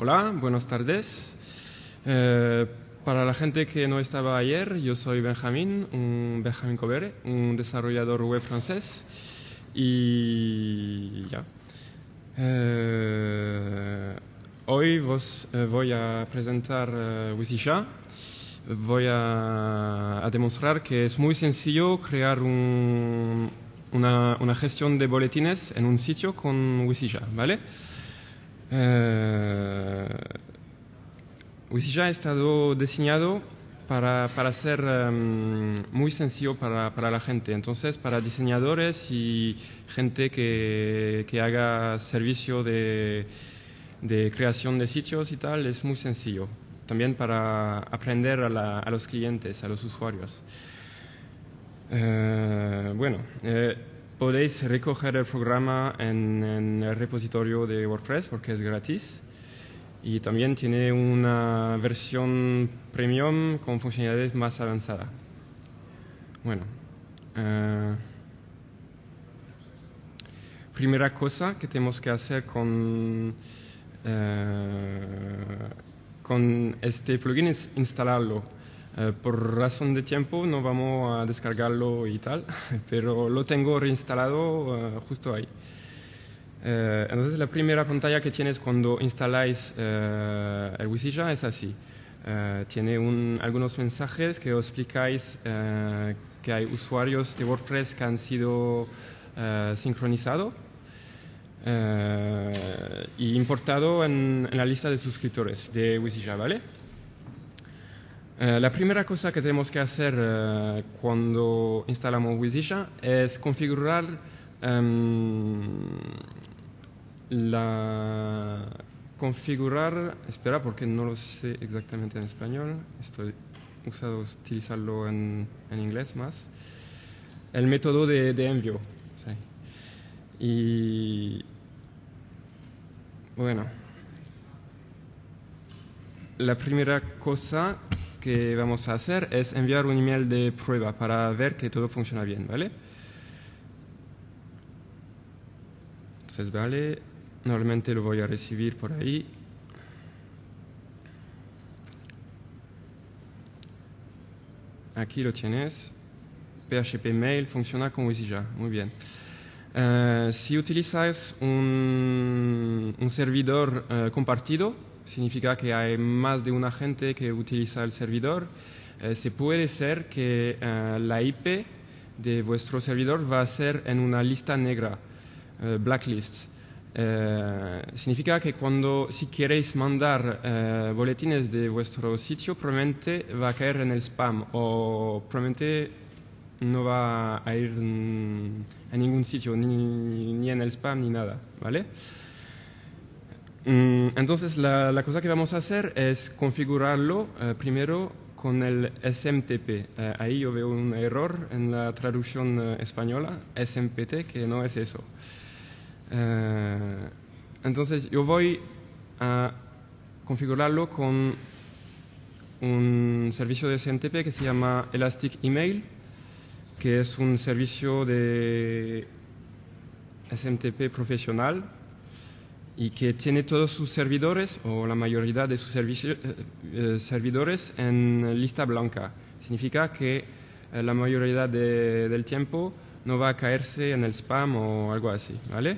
Hola, buenas tardes. Eh, para la gente que no estaba ayer, yo soy Benjamín, un Benjamín Cobere, un desarrollador web francés. Y ya. Eh, hoy vos, eh, voy a presentar uh, Voy a, demostrar que es muy sencillo crear un, una, gestión de boletines en un sitio con Wisija, ¿vale? Eh, Wisija ha estado diseñado para, para ser um, muy sencillo para, para, la gente. Entonces, para diseñadores y gente que, que haga servicio de, de, creación de sitios y tal, es muy sencillo. También para aprender a, la, a los clientes, a los usuarios. Uh, bueno, eh, podéis recoger el programa en, el repositorio de WordPress porque es gratis y también tiene una versión premium con funcionalidades más avanzadas. Bueno, uh, primera cosa que tenemos que hacer con, con este plugin es instalarlo. Uh, por razón de tiempo no vamos a descargarlo y tal, pero lo tengo reinstalado justo ahí. Uh, entonces la primera pantalla que tienes cuando instaláis el Wisija es así. Tiene un, algunos mensajes que os explicáis que hay usuarios de WordPress que han sido sincronizados y importado en, en, la lista de suscriptores de Wisija, ¿vale? La primera cosa que tenemos que hacer cuando instalamos Wisija es configurar Um, la configurar, espera porque no lo sé exactamente en español, estoy usado utilizarlo en, en inglés más, el método de, de envío. Y bueno, la primera cosa que vamos a hacer es enviar un email de prueba para ver que todo funciona bien, ¿vale? Entonces, vale, normalmente lo voy a recibir por ahí. Aquí lo tienes. PHP Mail funciona con Wisija. Muy bien. Uh, si utilizas un, un servidor uh, compartido, significa que hay más de una gente que utiliza el servidor. Uh, se puede ser que la IP de vuestro servidor va a ser en una lista negra. Uh, blacklist. Significa que cuando si queréis mandar boletines de vuestro sitio probablemente va a caer en el spam o probablemente no va a ir a ningún sitio ni, en el spam ni nada, ¿vale? Um, entonces la, cosa que vamos a hacer es configurarlo primero con el SMTP. ahí yo veo un error en la traducción española, SMPT, que no es eso. Entonces yo voy a configurarlo con un servicio de SMTP que se llama Elastic Email, que es un servicio de SMTP profesional y que tiene todos sus servidores o la mayoría de sus eh, eh, servidores en lista blanca. Significa que eh, la mayoría de, del tiempo no va a caerse en el spam o algo así, ¿vale?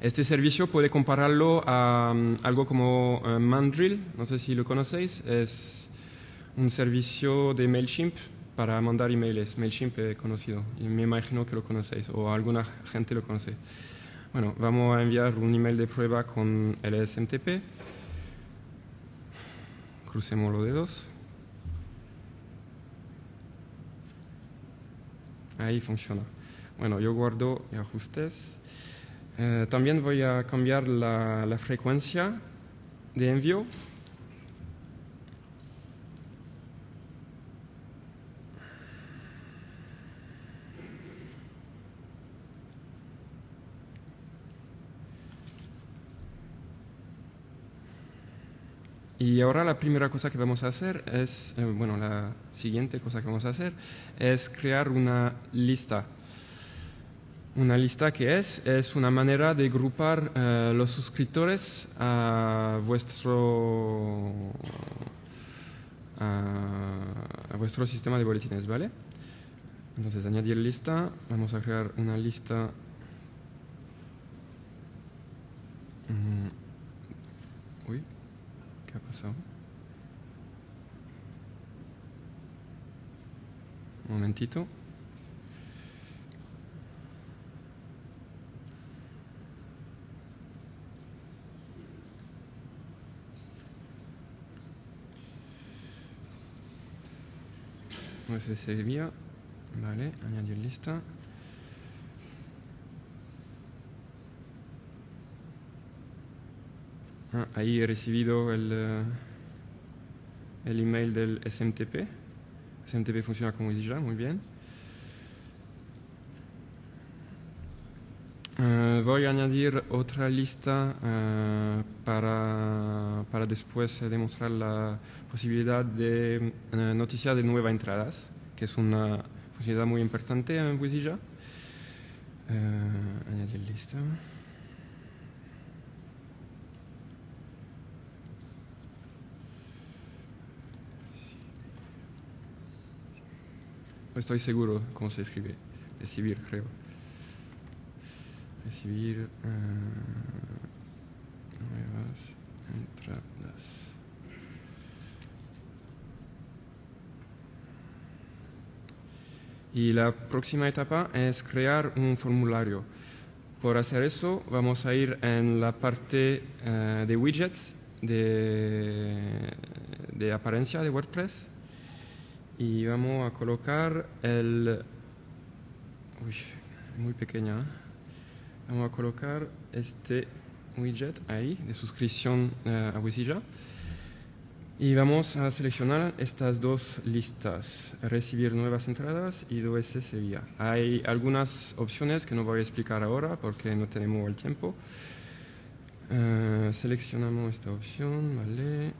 Este servicio puede compararlo a um, algo como Mandrill, no sé si lo conocéis, es un servicio de MailChimp para mandar emails. MailChimp he conocido y me imagino que lo conocéis o alguna gente lo conoce. Bueno, vamos a enviar un email de prueba con el SMTP. Crucemos los dedos. Ahí funciona. Bueno, yo guardo ajustes. Eh, también voy a cambiar la, la, frecuencia de envío. Y ahora la primera cosa que vamos a hacer es, eh, bueno, la siguiente cosa que vamos a hacer es crear una lista Una lista que es, es una manera de agrupar eh, los suscriptores a vuestro, a, a vuestro sistema de boletines, ¿vale? Entonces, añadir lista, vamos a crear una lista. Mm, Uy, ¿qué pasado? Un momentito. No sé si servía. Vale, añadir lista. Ah, ahí he recibido el, eh, el email del SMTP. SMTP funciona como ya, muy bien. Eh, voy a añadir otra lista eh, para, para después demostrar la posibilidad de eh, noticiar de nuevas entradas, que es una funcionalidad muy importante en. Eh, añadir lista. Estoy seguro cómo se escribe. Recibir, creo. Recibir eh, nuevas entradas. Y la próxima etapa es crear un formulario. Por hacer eso, vamos a ir en la parte eh, de widgets de, de apariencia de WordPress y vamos a colocar el uy, muy pequeña ¿eh? vamos a colocar este widget ahí de suscripción eh, a Wizilla y vamos a seleccionar estas dos listas. Recibir nuevas entradas y DOS Sevilla hay algunas opciones que no voy a explicar ahora porque no tenemos el tiempo. Eh, seleccionamos esta opción vale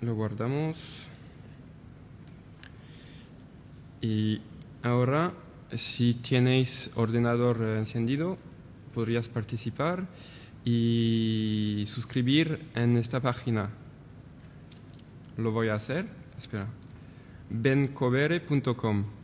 lo guardamos. Y ahora si tenéis ordenador encendido podrías participar y suscribir en esta página. Lo voy a hacer. Espera. Bencovere.com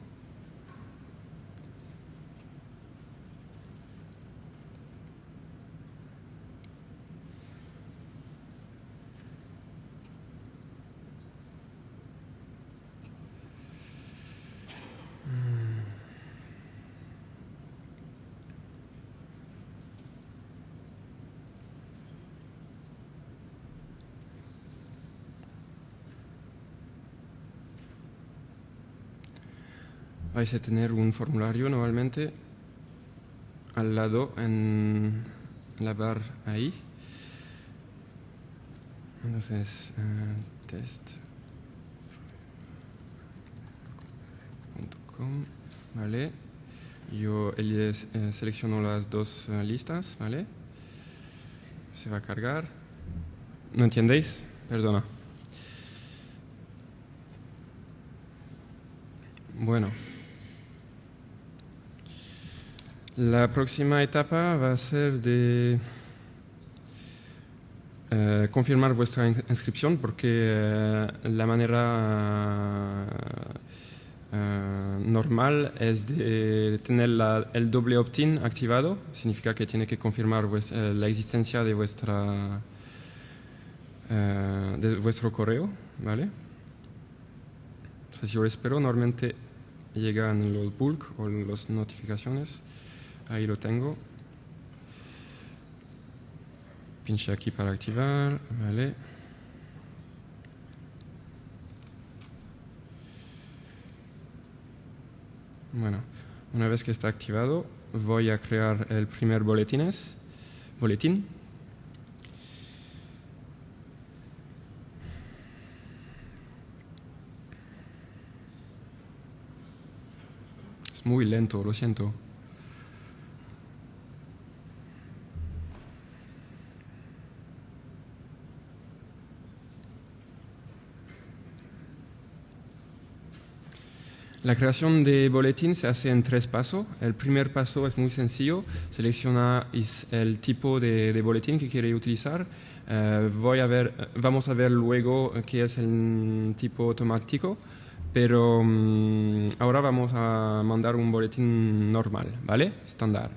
vais a tener un formulario normalmente al lado en la bar ahí. Entonces, eh, test.com, vale. Yo eh, selecciono las dos eh, listas, vale. Se va a cargar. ¿No entendéis? Perdona. Bueno. La próxima etapa va a ser de eh, confirmar vuestra in- inscripción porque eh, la manera eh, normal es de tener la- el doble opt-in activado. Significa que tiene que confirmar eh, la existencia de, vuestra, eh, de vuestro correo. ¿vale? Entonces yo espero, normalmente llegan los bulk o las notificaciones. Ahí lo tengo. Pinche aquí para activar, vale. Bueno, una vez que está activado, voy a crear el primer boletines, boletín. Es muy lento, lo siento. La creación de boletín se hace en tres pasos. El primer paso es muy sencillo. Selecciona el tipo de, boletín que quiere utilizar. Eh, voy a ver, vamos a ver luego qué es el tipo automático. Pero mm, ahora vamos a mandar un boletín normal, ¿vale? Estándar.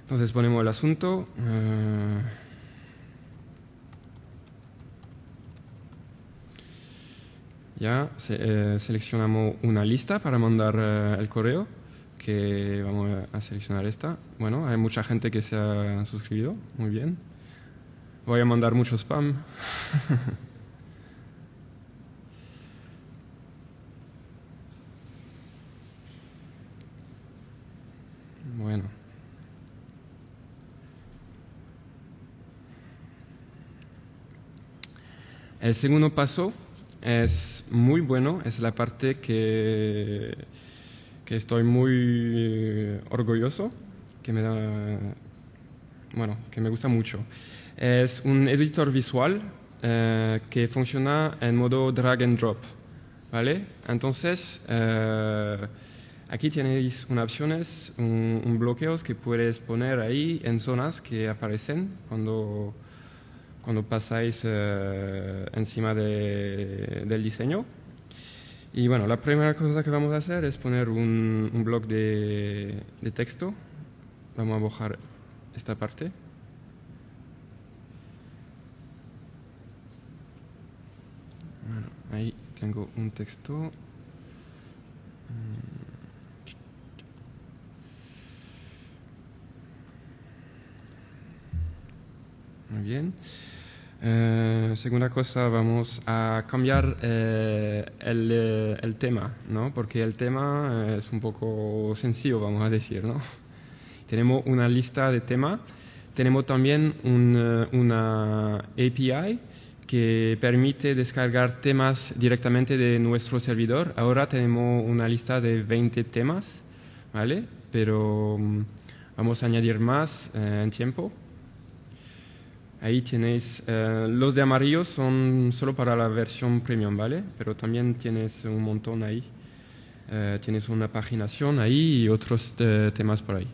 Entonces ponemos el asunto. Eh, ya eh, seleccionamos una lista para mandar eh, el correo, que vamos a seleccionar esta. Bueno, hay mucha gente que se ha suscrito, muy bien. Voy a mandar mucho spam. bueno. El segundo paso es muy bueno, es la parte que, que estoy muy orgulloso, que me da, bueno, que me gusta mucho. Es un editor visual eh, que funciona en modo drag and drop, ¿vale? Entonces, eh, aquí tenéis unas opciones, un, un bloqueo que puedes poner ahí en zonas que aparecen cuando cuando pasáis eh, encima del diseño. Y bueno, la primera cosa que vamos a hacer es poner un, un de, texto. Vamos a bajar esta parte. ahí tengo un texto. Mm. Muy bien. Eh, segunda cosa, vamos a cambiar eh, eh, el, tema, ¿no? Porque el tema es un poco sencillo, vamos a decir, ¿no? Tenemos una lista de temas. Tenemos también una API que permite descargar temas directamente de nuestro servidor. Ahora tenemos una lista de 20 temas, ¿vale? Pero mm, vamos a añadir más en tiempo. Ahí tenéis, eh, los de amarillo son solo para la versión premium, ¿vale? Pero también tienes un montón ahí. Eh, tienes una paginación ahí y otros eh, temas por ahí.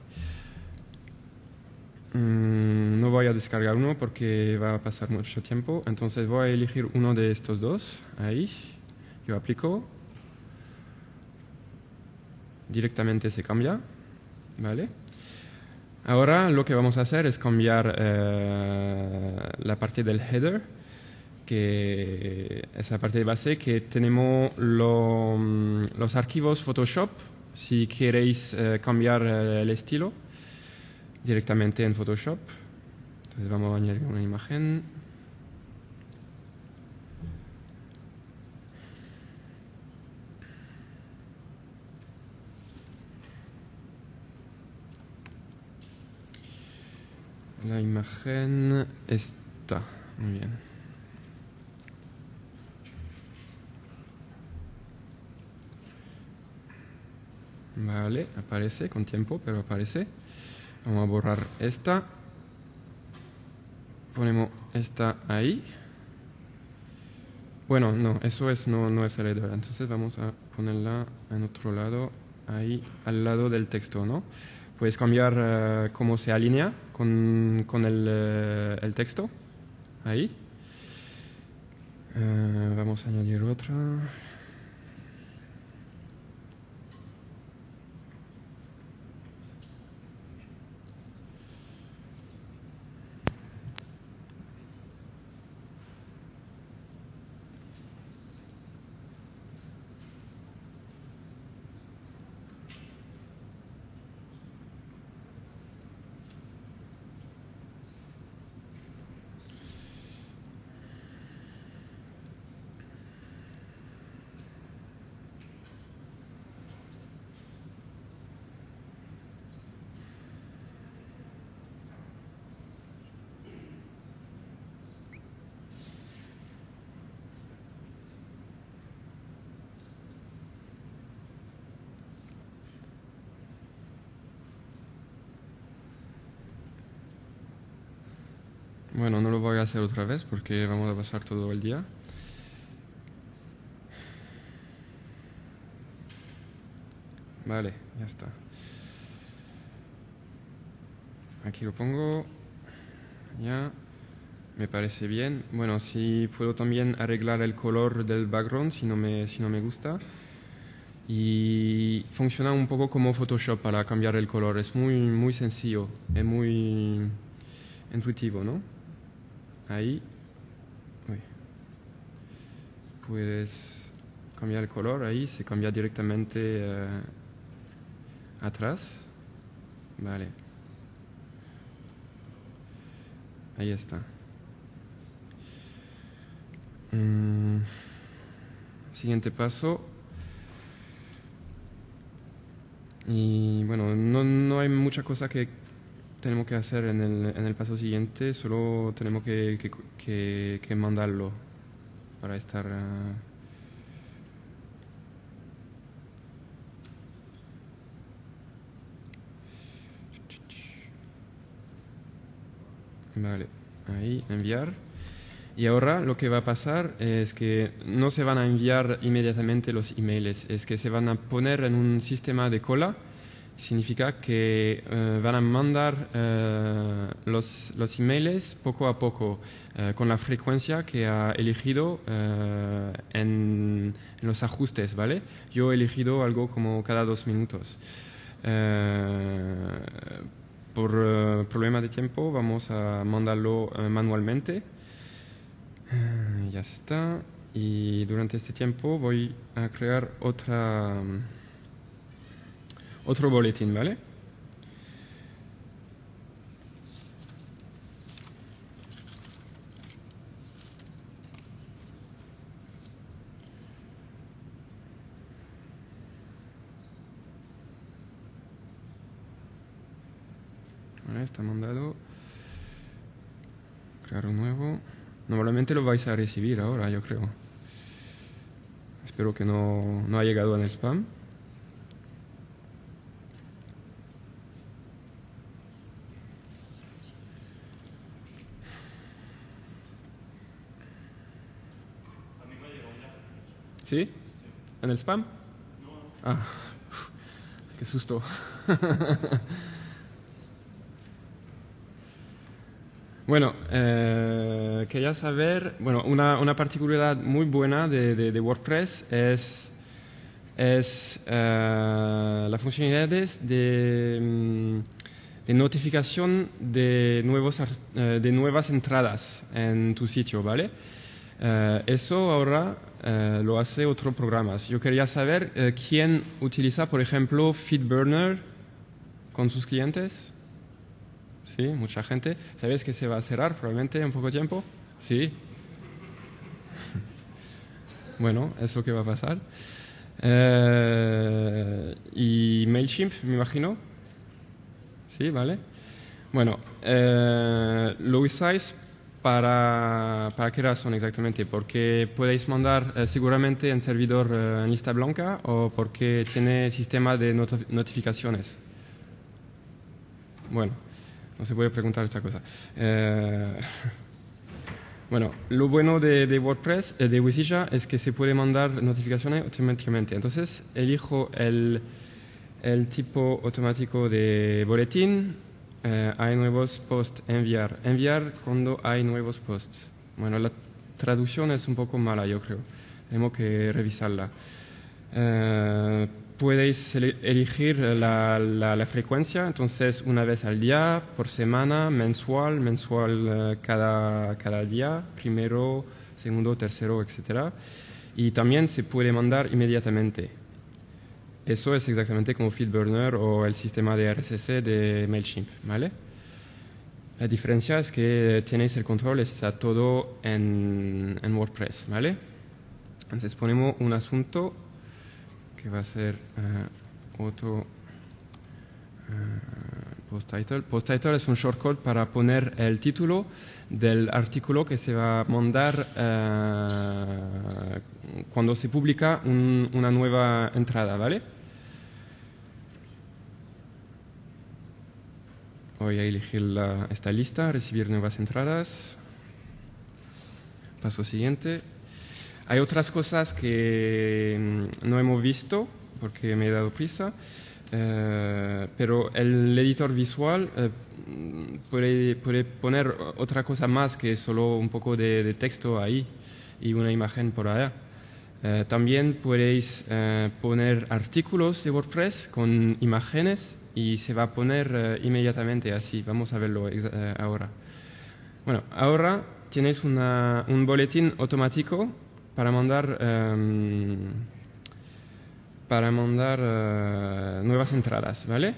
Mm, no voy a descargar uno porque va a pasar mucho tiempo. Entonces voy a elegir uno de estos dos. Ahí. Yo aplico. Directamente se cambia. ¿Vale? Ahora lo que vamos a hacer es cambiar eh, la parte del header, que es la parte de base que tenemos mm, los archivos Photoshop, si queréis eh, cambiar eh, el estilo directamente en Photoshop. Entonces vamos a añadir una imagen. La imagen está. Muy bien. Vale, aparece con tiempo, pero aparece. Vamos a borrar esta. Ponemos esta ahí. Bueno, no, eso es, no, no es el editor. Entonces vamos a ponerla en otro lado, ahí, al lado del texto, ¿no? Puedes cambiar uh, cómo se alinea con, con el, uh, el, texto. Ahí. Uh, vamos a añadir otra. Bueno, no lo voy a hacer otra vez porque vamos a pasar todo el día. Vale, ya está. Aquí lo pongo. Ya. Me parece bien. Bueno, si puedo también arreglar el color del background si no me, si no me gusta. Y funciona un poco como Photoshop para cambiar el color. Es muy, muy sencillo, es muy intuitivo, ¿no? Ahí. Puedes cambiar el color ahí, se cambia directamente eh, atrás. Vale. Ahí está. Mm, siguiente paso. Y bueno, no, no, hay mucha cosa que tenemos que hacer en el, en el paso siguiente, solo tenemos que, mandarlo para estar... Uh, Vale, ahí, enviar. Y ahora lo que va a pasar es que no se van a enviar inmediatamente los emails, es que se van a poner en un sistema de cola. Significa que eh, van a mandar eh, los, los, emails poco a poco, eh, con la frecuencia que ha elegido en, en, los ajustes, ¿vale? Yo he elegido algo como cada dos minutos por problema de tiempo vamos a mandarlo manualmente. Ya está. Y durante este tiempo voy a crear otra, otro boletín, ¿vale? está mandado. Crear un nuevo. Normalmente lo vais a recibir ahora, yo creo. Espero que no, no ha llegado en el spam. ¿Sí? ¿En el spam? Ah, qué susto. Bueno, eh, quería saber, bueno, una, una, particularidad muy buena de, de, WordPress es, es eh, la funcionalidades de, mm, de, notificación de, nuevos, eh, de nuevas entradas en tu sitio, ¿vale? Eh, eso ahora eh, lo hace otro programa. Yo quería saber eh, quién utiliza, por ejemplo, FeedBurner con sus clientes. Sí, mucha gente. ¿Sabes que se va a cerrar probablemente en poco tiempo? Sí. bueno, eso que va a pasar. Y MailChimp, me imagino. Sí, vale. Bueno, lo usáis para, para qué razón exactamente? Porque podéis mandar eh, seguramente en servidor eh, en lista blanca o porque tiene sistema de not notificaciones. Bueno, no se puede preguntar esta cosa. Eh, bueno, lo bueno de, de WordPress, de Wisilla, es que se puede mandar notificaciones automáticamente. Entonces, elijo el, el tipo automático de boletín. Eh, hay nuevos posts, enviar. Enviar cuando hay nuevos posts. Bueno, la traducción es un poco mala, yo creo. Tenemos que revisarla. Eh, elegir la, la, frecuencia, entonces una vez al día, por semana, mensual, mensual uh, cada, cada día, primero, segundo, tercero, etc. Y también se puede mandar inmediatamente. Eso es exactamente como FeedBurner o el sistema de RSS de MailChimp, ¿vale? La diferencia es que tenéis el control, está todo en, en WordPress, ¿vale? Entonces ponemos un asunto que va a ser uh, otro uh, post title. Post title es un shortcut para poner el título del artículo que se va a mandar uh, cuando se publica un, una nueva entrada, ¿vale? Voy a elegir la, esta lista, recibir nuevas entradas. Paso siguiente. Hay otras cosas que mm, no hemos visto, porque me he dado prisa. Eh, pero el editor visual eh, puede, poner otra cosa más que solo un poco de texto ahí y una imagen por allá. Eh, también podéis eh, poner artículos de WordPress con imágenes y se va a poner eh, inmediatamente así. Vamos a verlo ahora. Bueno, ahora tienes una, un boletín automático para mandar, em, para mandar nuevas entradas, ¿vale?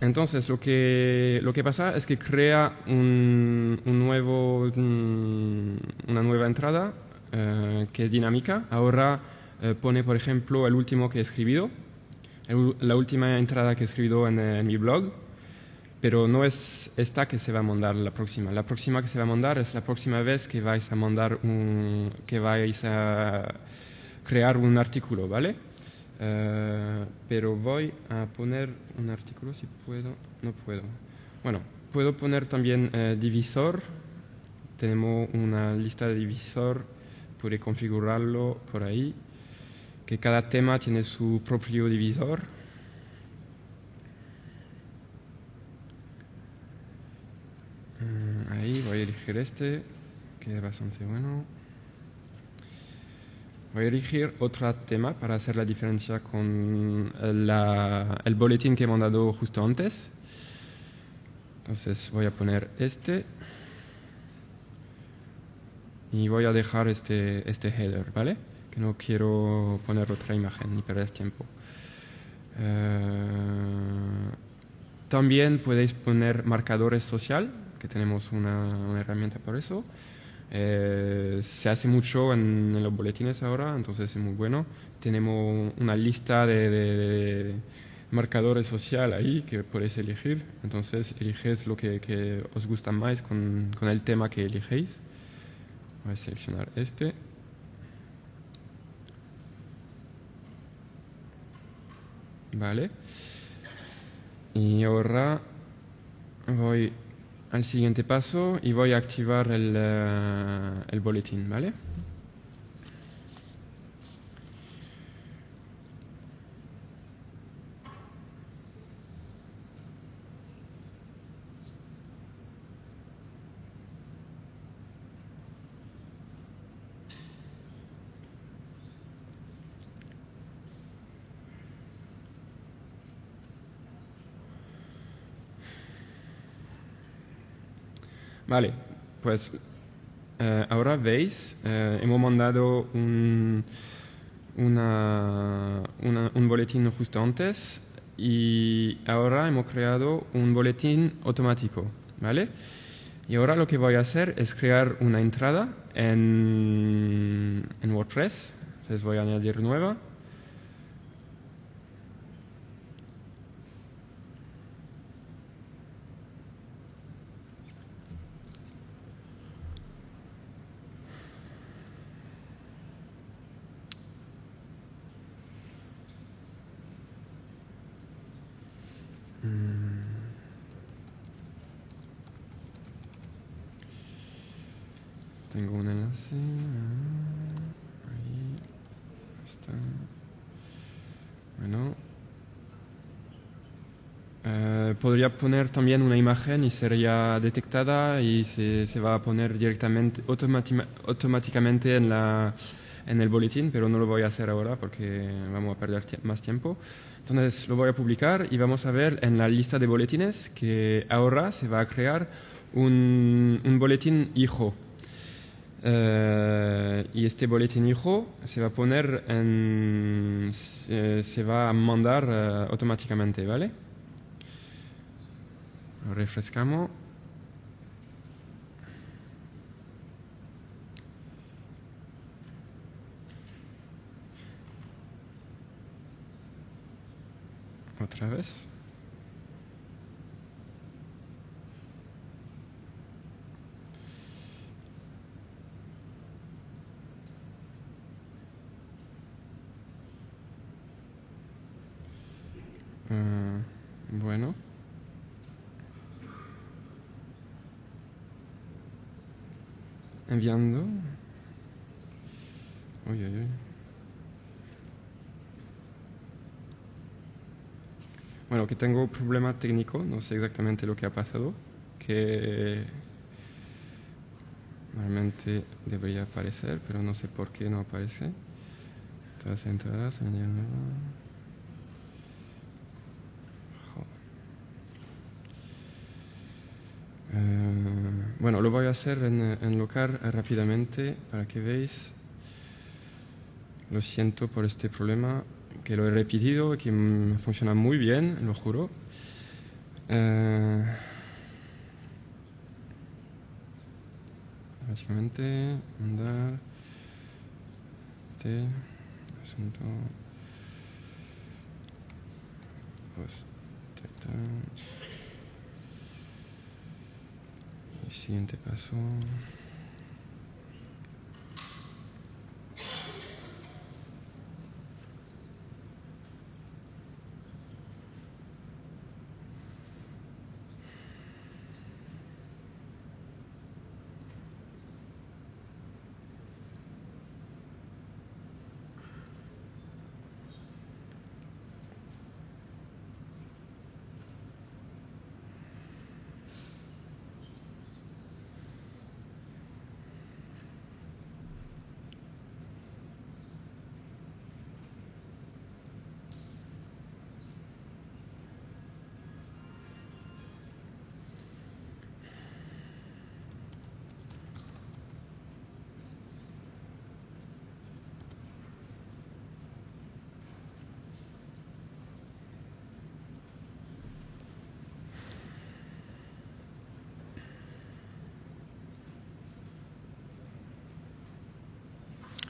Entonces, lo que, lo que pasa es que crea un, un nuevo, un, una nueva entrada eh, que es dinámica. Ahora eh, pone, por ejemplo, el último que he escrito, el, la última entrada que he escrito en, en, mi blog, pero no es esta que se va a mandar la próxima. La próxima que se va a mandar es la próxima vez que vais a mandar un, que vais a crear un artículo, ¿vale? Uh, pero voy a poner un artículo si puedo, no puedo. Bueno, puedo poner también divisor. Tenemos una lista de divisor, puede configurarlo por ahí. Que cada tema tiene su propio divisor. Uh, ahí voy a elegir este, que es bastante bueno. Voy a elegir otro tema para hacer la diferencia con la, el boletín que he mandado justo antes. Entonces voy a poner este y voy a dejar este, este header, ¿vale? Que no quiero poner otra imagen ni perder tiempo. Uh, también podéis poner marcadores social, que tenemos una, una herramienta por eso. Eh, se hace mucho en, los boletines ahora, entonces es muy bueno. Tenemos una lista de, de, marcadores social ahí que podéis elegir. Entonces eliges lo que, que os gusta más con, con, el tema que elegéis. Voy a seleccionar este. Vale. Y ahora voy al siguiente paso y voy a activar el, uh, el boletín, ¿vale? Vale, pues eh, ahora veis, eh, hemos mandado un, una, un boletín justo antes y ahora hemos creado un boletín automático, ¿vale? Y ahora lo que voy a hacer es crear una entrada en, en WordPress. Entonces voy a añadir nueva. Tengo un enlace. Ahí está. Bueno. Eh, podría poner también una imagen y sería detectada y se, se va a poner directamente, automáticamente en, la, en el boletín, pero no lo voy a hacer ahora porque vamos a perder más tiempo. Entonces lo voy a publicar y vamos a ver en la lista de boletines que ahora se va a crear un, un boletín hijo Uh, y este boletín hijo se va a poner en, se, se va a mandar uh, automáticamente, ¿vale? Refrescamos. Otra vez. Uh, bueno. Enviando. Uy, uy, uy. Bueno, que tengo un problema técnico, no sé exactamente lo que ha pasado, que normalmente debería aparecer, pero no sé por qué no aparece. Todas entradas, Eh, bueno, lo voy a hacer en, en local rápidamente para que veáis. Lo siento por este problema, que lo he repetido que funciona muy bien, lo juro. Eh, básicamente, mandar. T, asunto. El siguiente paso.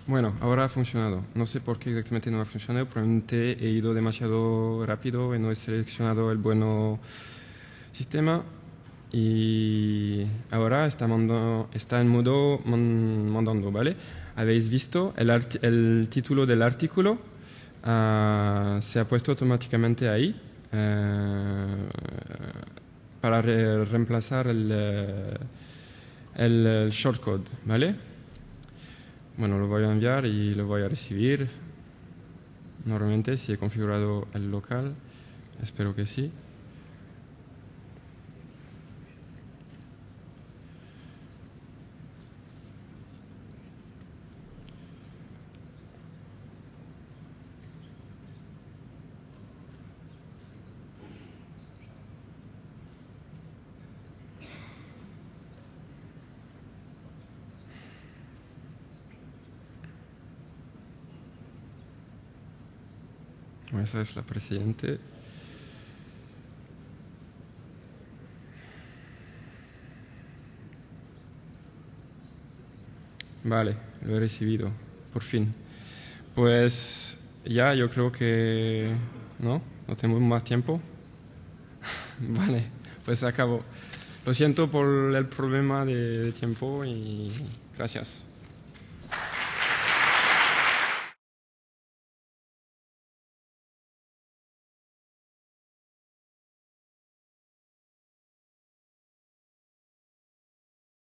Bueno, ahora ha funcionado. No sé por qué exactamente no ha funcionado. Probablemente he ido demasiado rápido y no he seleccionado el buen sistema. Y ahora está, está en modo mandando, ¿vale? Habéis visto el, título del artículo. Ah, se ha puesto automáticamente ahí eh, para reemplazar el, eh, el shortcode, ¿vale? Bueno, lo voy a enviar y lo voy a recibir. Normalmente si he configurado el local, espero que sí. Esa es la presidente. Vale, lo he recibido, por fin. Pues ya, yo creo que no, no tengo más tiempo. vale, pues acabo. Lo siento por el problema de tiempo y gracias.